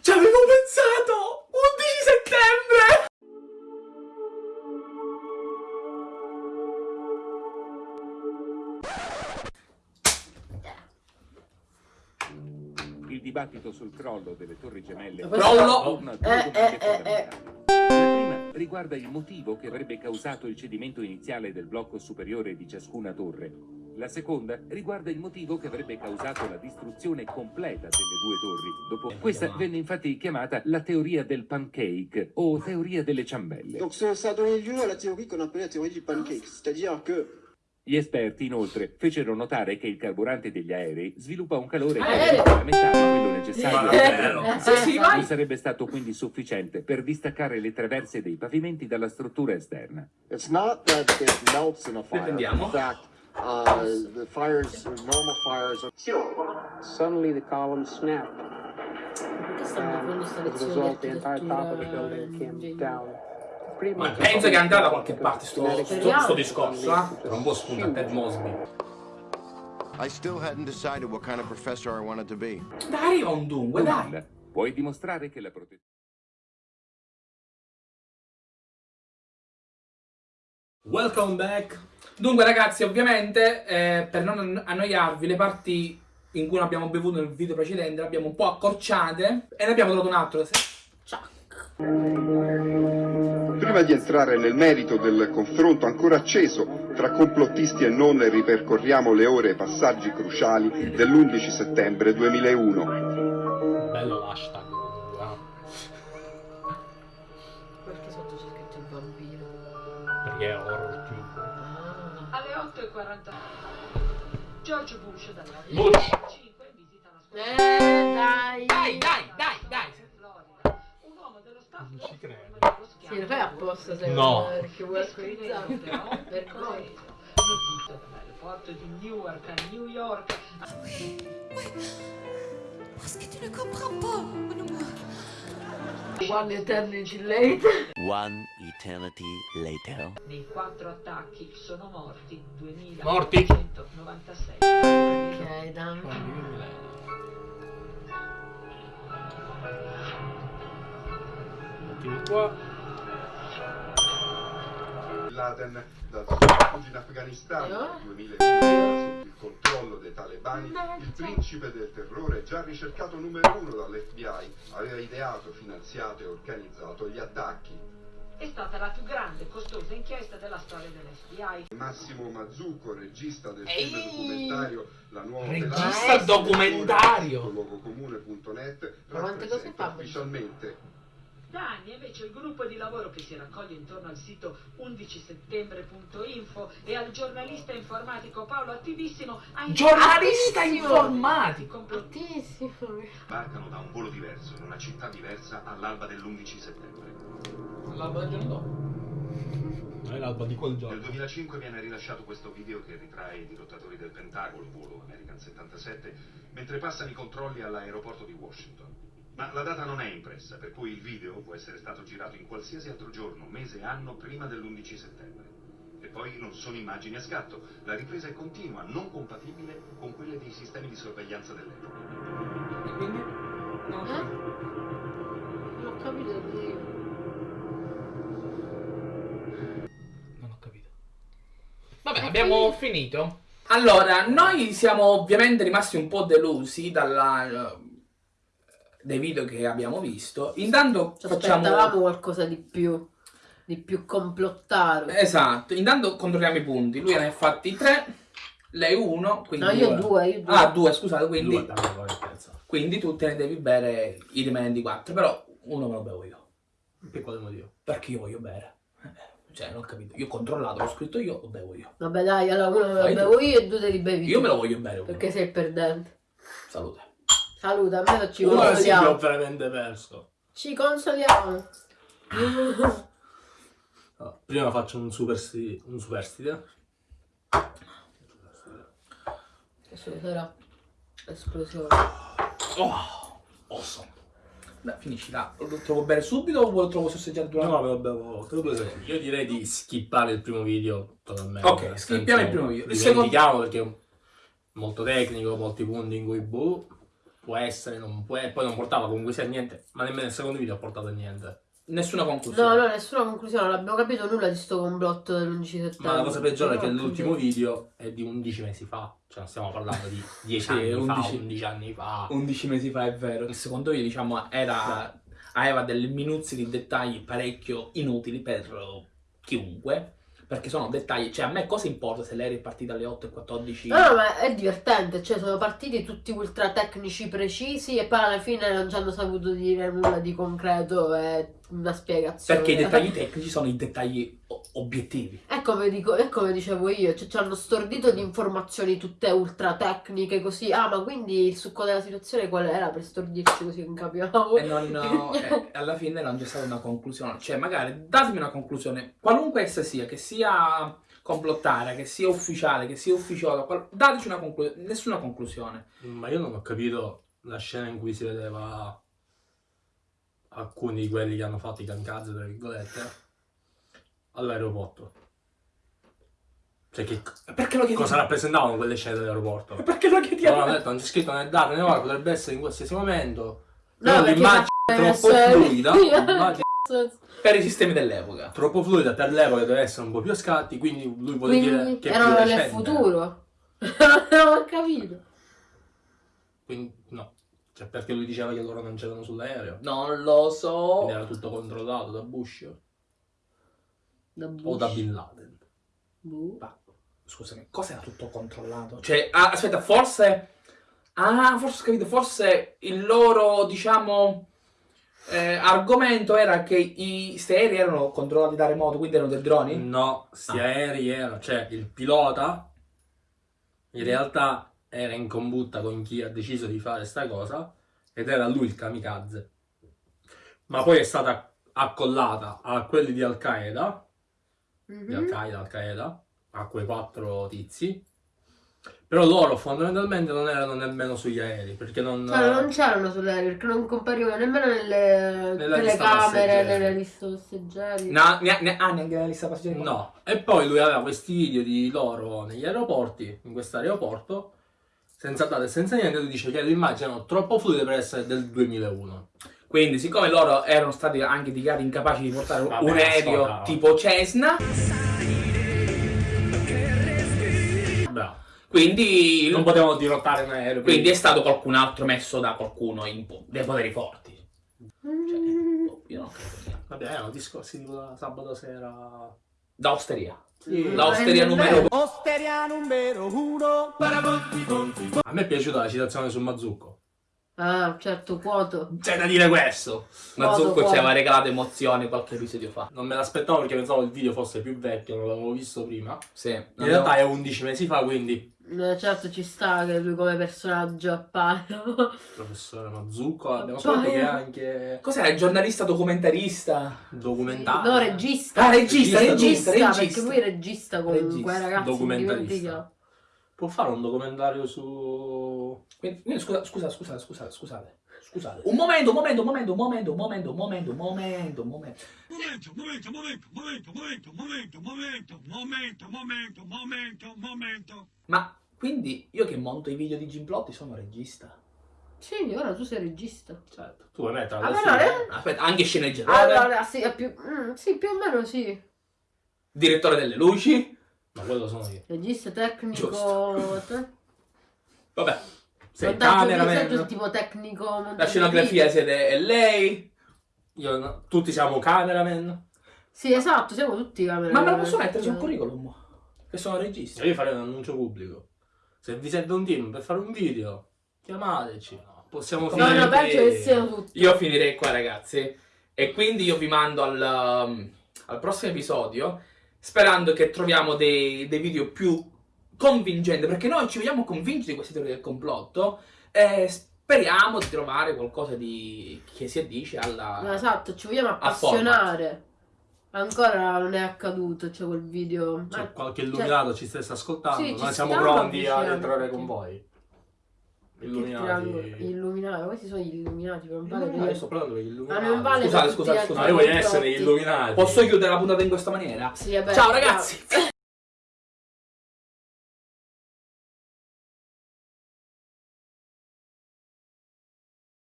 Ci avevo pensato! 11 settembre! Il dibattito sul crollo delle torri gemelle Crollo! Eh, eh, eh, eh. prima riguarda il motivo che avrebbe causato il cedimento iniziale del blocco superiore di ciascuna torre. La seconda riguarda il motivo che avrebbe causato la distruzione completa delle due torri. Dopo questa venne infatti chiamata la teoria del pancake o teoria delle ciambelle. Donc ça, a donné lieu à la théorie qu'on appelle la théorie du pancake, c'est-à-dire que Gli esperti inoltre fecero notare che il carburante degli aerei sviluppa un calore Aereo? complementare a quello necessario l'aereo. Sì! Non sarebbe stato quindi sufficiente per distaccare le traverse dei pavimenti dalla struttura esterna. It's not that it melts in a fire. In fact, uh, the fires, the normal fires, are Suddenly the columns snapped, Perché stanno and as a result, the entire top of the building came down. Ma much penso che andrà da qualche parte sto, sto, Speriamo. sto discorso, eh? Tra un po' spunta Ted Mosby. I still hadn't decided what kind of professor I wanted to be. Dai, arriva un dunque, dai! Puoi dimostrare che la protezione Welcome back! Dunque ragazzi, ovviamente, eh, per non annoiarvi, le parti in cui non abbiamo bevuto nel video precedente le abbiamo un po' accorciate e ne abbiamo trovato un altro. Prima di entrare nel merito del confronto ancora acceso tra complottisti e non, ripercorriamo le ore e passaggi cruciali dell'11 settembre 2001. Bello l'hashtag. 40 George Bush dalla Bush. 5 visita la scuola. Eh, dai. Dai, dai, dai, dai. Un uomo dello staff non ci credo. Sì, lo fai apposta se no. perché vuoi scrivere però per cosa? Notifica dall'aeroporto di Newark a New York. Oui, oui. Parce que tu ne comprends pas, mon amour. One eternity later. One eternity later. nei quattro attacchi sono morti 2.996 Morti. Ok, dai. Mettimi qua. Laden dal suo rifugio in Afghanistan nel 2001 sotto il controllo dei talebani, il principe del terrore, già ricercato numero uno dall'FBI, aveva ideato, finanziato e organizzato gli attacchi. è stata la più grande e costosa inchiesta della storia dell'FBI Massimo Mazzucco, regista del Ehi! film documentario La nuova Regista Velazquez, documentario! cose rappresenta fa? ufficialmente Da anni invece il gruppo di lavoro che si raccoglie intorno al sito 11settembre.info e al giornalista informatico Paolo Attivissimo ha Giornalista informatico! Altissimo. Sbarcano da un volo diverso in una città diversa all'alba dell'11 settembre. L'alba del giorno dopo. È l'alba di quel Nel giorno. 2005 viene rilasciato questo video che ritrae i dirottatori del Pentagono, volo American 77, mentre passano i controlli all'aeroporto di Washington. Ma la data non è impressa, per cui il video può essere stato girato in qualsiasi altro giorno, mese, anno prima dell'11 settembre. E poi non sono immagini a scatto, la ripresa è continua, non compatibile con quelle dei sistemi di sorveglianza dell'epoca. E quindi? Non lo so. Non ho capito. Non ho capito. Vabbè, abbiamo finito. Allora, noi siamo ovviamente rimasti un po' delusi dalla, dai video che abbiamo visto. Intanto Ci facciamo... aspettavamo qualcosa di più. Di più complottato. Esatto, intanto controlliamo i punti. Lui ne ha fatti tre, lei uno, quindi... No, io due, io due. Ah, due, scusate, quindi... Due, terzo. Quindi tu te ne devi bere i rimanenti quattro, però uno me lo bevo io. Per quale motivo? Perché io voglio bere. Eh, Cioè, non ho capito. Io ho controllato, l'ho scritto io, lo bevo io. Vabbè dai, allora uno me lo Fai tu. bevo io e due te li bevi Io tu. me lo voglio bere. uno. Perché sei il perdente. Salute. Saluta, almeno ci Ora sì che ho veramente perso. Ci consoliamo. No, prima faccio un superstite. Un superstite. Adesso sarà esplosione. Oh, awesome. Beh, finisci là. Lo trovo bere subito o lo trovo sosseggiare durante? No, me lo bevo. te lo secondi. Io direi di skippare il primo video totalmente. Ok, skippiamo il primo video. Dimentichiamo perché è molto tecnico, molti punti in cui boh. Può essere, non può, poi non portava comunque sia niente, ma nemmeno nel secondo video ha portato niente. Nessuna No, conclusione. no, nessuna conclusione, non abbiamo capito nulla di sto complotto dell'11 settembre. Ma la cosa peggiore è che No, l'ultimo video è di 11 mesi fa, cioè non stiamo parlando di 10 Sì, anni 11. fa, 11 anni fa. 11 mesi fa è vero. Il secondo video, diciamo, era aveva delle minuzie di dettagli parecchio inutili per chiunque. Perché sono dettagli, cioè a me cosa importa se lei è partita alle 8.14? No, no, ma è divertente, cioè sono partiti tutti ultra tecnici precisi e poi alla fine non ci hanno saputo dire nulla di concreto e una spiegazione. Perché i dettagli tecnici sono i dettagli obiettivi. È come, dico, è come dicevo io, cioè ci hanno stordito di informazioni tutte ultra tecniche così. Ah, ma quindi il succo della situazione qual era per stordirci così non capiamo? E non, e alla fine non c'è stata una conclusione. Cioè, magari datemi una conclusione, qualunque essa sia, che sia complottare, che sia ufficiale, che sia ufficiosa, qual- dateci una conclusione, nessuna conclusione. Ma io non ho capito la scena in cui si vedeva alcuni di quelli che hanno fatto i kamikaze, tra virgolette, all'aeroporto. Cioè, che Perché lo chiediamo? cosa rappresentavano quelle scene dell'aeroporto? Perché lo chiediamo? Non hanno detto, non c'è scritto nel dato, né ora, potrebbe essere in qualsiasi momento. No, l'immagine è troppo essere- fluida, Per i sistemi dell'epoca. troppo fluida per l'epoca deve essere un po' più a scatti, quindi lui vuole dire Quindi che è più erano nel futuro. non ho capito. Quindi no, cioè perché lui diceva che loro non c'erano sull'aereo. Non lo so. Quindi era tutto controllato da Bush Da o Bush. da Bin Laden. Boh. Ma, scusami, cosa era tutto controllato? Cioè, ah, aspetta, forse... Ah, forse ho capito, forse il loro, diciamo... eh, argomento era che i sti aerei erano controllati da remoto, quindi erano dei droni? No, sti Ah. aerei erano, cioè il pilota in realtà era in combutta con chi ha deciso di fare sta cosa ed era lui il kamikaze. Ma poi è stata accollata a quelli di Al-Qaeda, di Mhm. Al-Qaeda, Al-Qaeda, a quei quattro tizi. Però loro fondamentalmente non erano nemmeno sugli aerei, perché non... Cioè, non c'erano sull'aereo perché non comparivano nemmeno nelle telecamere, nelle liste passeggeri. No, ne- ne- ah, neanche nella lista passeggeri? No, e poi lui aveva questi video di loro negli aeroporti, in questo aeroporto, senza date e senza niente, lui dice che le immagini erano troppo fluide per essere del 2001. Quindi, siccome loro erano stati anche dichiarati incapaci di portare Vabbè, un aereo ascolta. tipo Cessna, Bravo. quindi, Non potevano dirottare un aereo. quindi è stato qualcun altro messo da qualcuno in po- dei poteri forti. Cioè, boh, io non credo. Vabbè, erano discorsi tipo da sabato sera... Da osteria. Sì. La osteria numero Osteria numero uno. A me è piaciuta la citazione su Mazzucco. Ah, certo, quoto. C'è da dire questo! Mazzucco ci aveva regalato emozioni qualche episodio fa. Non me l'aspettavo perché pensavo il video fosse più vecchio, non l'avevo visto prima. Sì. In realtà è 11 mesi fa, quindi certo ci sta che lui come personaggio appare. professore Mazzucco abbiamo Poi- scoperto che è anche? Il giornalista documentarista? documentario. No, regista. Ah, regista, regista, Perché regista. lui è regista comunque, Regista, ragazzi. documentarista. Può fare un documentario su... Quindi, scusa, scusa, scusa, scusate, scusate. Scusate. Un momento, un momento, un momento, un momento, un momento, un momento, un momento, un momento. Momento, momento, momento, momento, momento, momento, momento, momento, momento, momento, momento. Ma quindi io che monto i video di Gimplotti sono regista? Sì, ora tu sei regista. Certo, tu vuoi mettere Ah, però, fine. eh? Aspetta, anche sceneggiatore, Allora, sì, è più, mm, sì, più o meno sì. direttore delle luci. Ma quello sono io. Regista tecnico. Te- Vabbè, Sei cameraman. tipo tecnico. la scenografia siete è lei. Io no- tutti siamo cameraman. Sì, esatto, siamo tutti camera. Ma me lo posso mettere sul curriculum? Che sono regista. Io farei un annuncio pubblico. Se vi serve un team per fare un video, chiamateci. Possiamo No, finire. no, penso che. Io finirei qua, ragazzi. E quindi io vi mando al, um, al prossimo episodio. Sperando che troviamo dei, dei video più convincenti. Perché noi ci vogliamo convincere di queste teorie del complotto. E speriamo di trovare qualcosa di che si addice alla. No, esatto, ci vogliamo appassionare. Ancora non è accaduto, c'è quel video. C'è Eh, qualche illuminato ci stesse ascoltando. Sì, ci Noi siamo pronti ad avvicinando entrare con voi. Illuminati. Illuminati, questi sono gli illuminati, non vale Illuminati, dire- sto parlando degli Ah, illuminati. non vale Scusate, scusate, scusate. Ma voglio essere illuminati. Posso chiudere la puntata in questa maniera? Sì, vabbè, Ciao ragazzi!